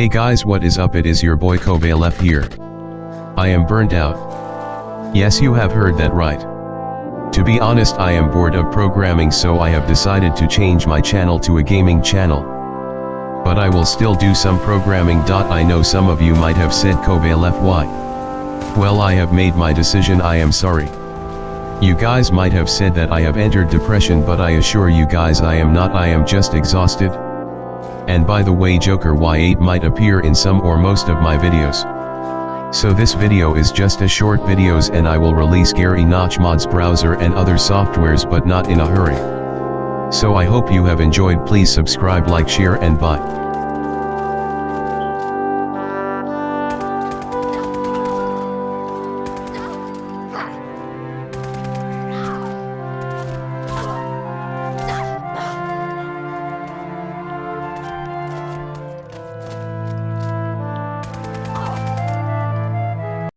Hey guys what is up it is your boy Kovalef here. I am burnt out. Yes you have heard that right. To be honest I am bored of programming so I have decided to change my channel to a gaming channel. But I will still do some programming. I know some of you might have said Kovalef why. Well I have made my decision I am sorry. You guys might have said that I have entered depression but I assure you guys I am not I am just exhausted. And by the way Joker Y8 might appear in some or most of my videos. So this video is just a short videos and I will release Gary Notch mods browser and other softwares but not in a hurry. So I hope you have enjoyed please subscribe like share and bye.